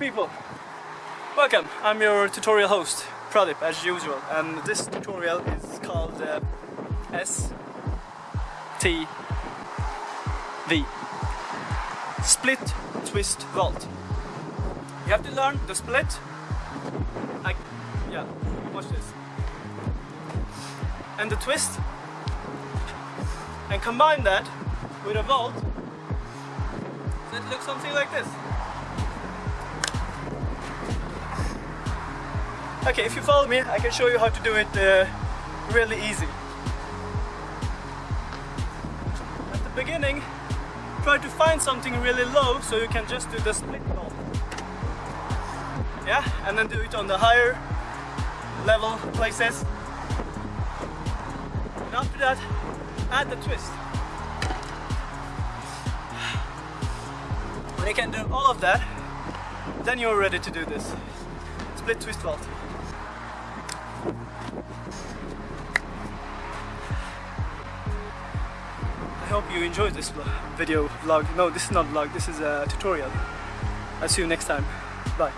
people, welcome. I'm your tutorial host, Pradip, as usual, and this tutorial is called uh, S T V Split Twist Vault. You have to learn the split. I, yeah, watch this. And the twist, and combine that with a vault. So it looks something like this. Okay, if you follow me, I can show you how to do it uh, really easy. At the beginning, try to find something really low so you can just do the split vault. Yeah, and then do it on the higher level places. And after that, add the twist. When you can do all of that, then you're ready to do this. Twist vault. I hope you enjoyed this video vlog. No, this is not vlog, this is a tutorial. I'll see you next time. Bye.